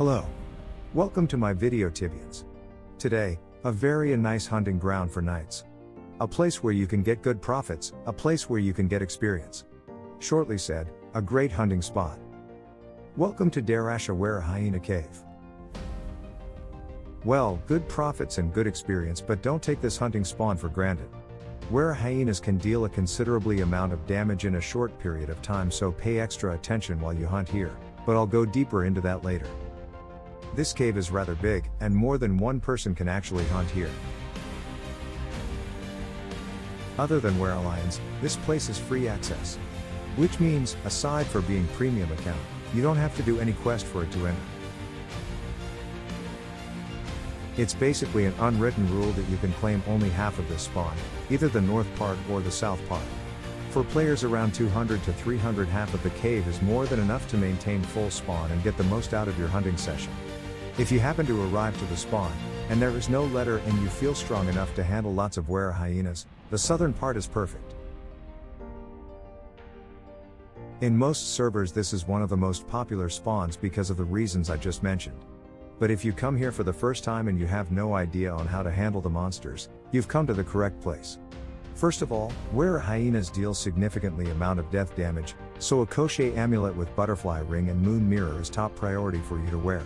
Hello. Welcome to my video Tibians. Today, a very nice hunting ground for knights. A place where you can get good profits, a place where you can get experience. Shortly said, a great hunting spot. Welcome to Darashia Wera Hyena Cave. Well, good profits and good experience, but don't take this hunting spawn for granted. Where hyenas can deal a considerably amount of damage in a short period of time, so pay extra attention while you hunt here, but I'll go deeper into that later. This cave is rather big, and more than one person can actually hunt here. Other than Werelions, this place is free access. Which means, aside for being premium account, you don't have to do any quest for it to enter. It's basically an unwritten rule that you can claim only half of this spawn, either the north part or the south part. For players around 200 to 300 half of the cave is more than enough to maintain full spawn and get the most out of your hunting session. If you happen to arrive to the spawn, and there is no letter and you feel strong enough to handle lots of were hyenas, the southern part is perfect. In most servers this is one of the most popular spawns because of the reasons I just mentioned. But if you come here for the first time and you have no idea on how to handle the monsters, you've come to the correct place. First of all, were hyenas deal significantly amount of death damage, so a Koshei amulet with butterfly ring and moon mirror is top priority for you to wear.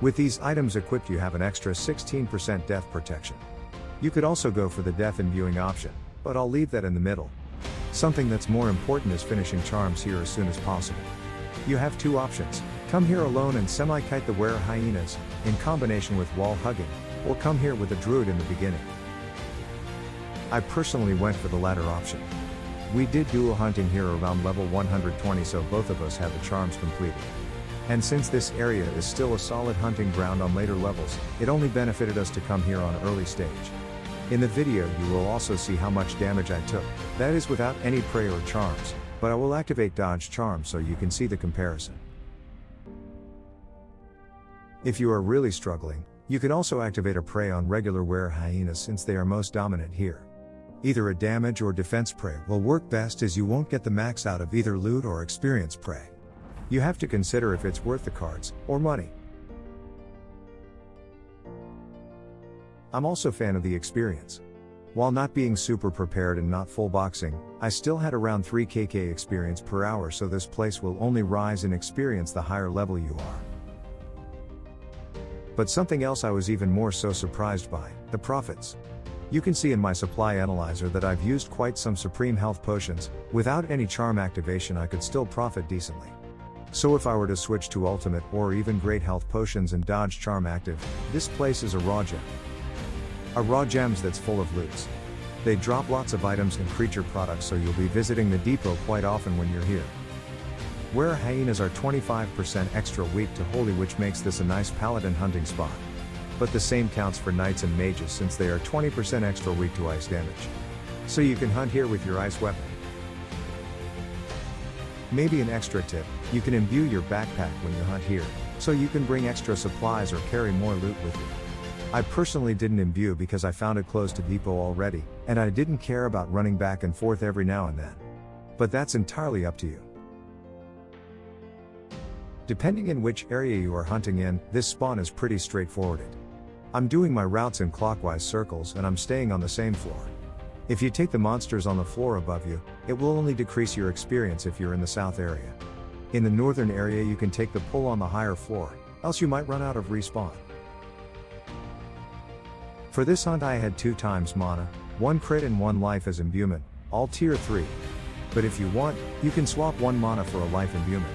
With these items equipped you have an extra 16% death protection. You could also go for the death imbuing option, but I'll leave that in the middle. Something that's more important is finishing charms here as soon as possible. You have two options, come here alone and semi-kite the were hyenas, in combination with wall hugging, or come here with a druid in the beginning. I personally went for the latter option. We did dual hunting here around level 120 so both of us had the charms completed. And since this area is still a solid hunting ground on later levels, it only benefited us to come here on early stage. In the video you will also see how much damage I took, that is without any prey or charms, but I will activate dodge charm so you can see the comparison. If you are really struggling, you can also activate a prey on regular were hyenas since they are most dominant here. Either a damage or defense prey will work best as you won't get the max out of either loot or experience prey. You have to consider if it's worth the cards, or money. I'm also a fan of the experience. While not being super prepared and not full boxing, I still had around 3 kk experience per hour so this place will only rise in experience the higher level you are. But something else I was even more so surprised by, the profits. You can see in my supply analyzer that I've used quite some supreme health potions, without any charm activation I could still profit decently. So if I were to switch to ultimate or even great health potions and dodge charm active, this place is a raw gem. A raw gems that's full of loots. They drop lots of items and creature products so you'll be visiting the depot quite often when you're here. Were hyenas are 25% extra weak to holy which makes this a nice paladin hunting spot. But the same counts for knights and mages since they are 20% extra weak to ice damage. So you can hunt here with your ice weapon. Maybe an extra tip, you can imbue your backpack when you hunt here, so you can bring extra supplies or carry more loot with you. I personally didn't imbue because I found it close to depot already, and I didn't care about running back and forth every now and then. But that's entirely up to you. Depending in which area you are hunting in, this spawn is pretty straightforward. I'm doing my routes in clockwise circles and I'm staying on the same floor. If you take the monsters on the floor above you, it will only decrease your experience if you're in the south area. In the northern area you can take the pull on the higher floor, else you might run out of respawn. For this hunt I had 2 times mana, 1 crit and 1 life as imbuement, all tier 3. But if you want, you can swap 1 mana for a life imbuement.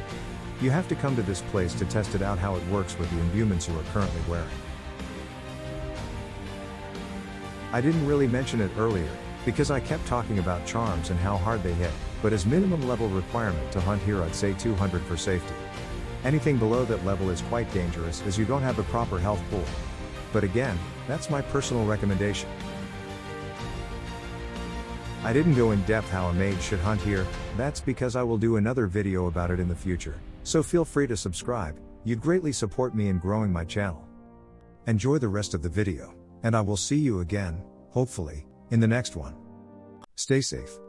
You have to come to this place to test it out how it works with the imbuements you are currently wearing. I didn't really mention it earlier, because I kept talking about charms and how hard they hit, but as minimum level requirement to hunt here I'd say 200 for safety. Anything below that level is quite dangerous as you don't have a proper health pool. But again, that's my personal recommendation. I didn't go in depth how a mage should hunt here, that's because I will do another video about it in the future, so feel free to subscribe, you'd greatly support me in growing my channel. Enjoy the rest of the video, and I will see you again, hopefully, in the next one. Stay safe.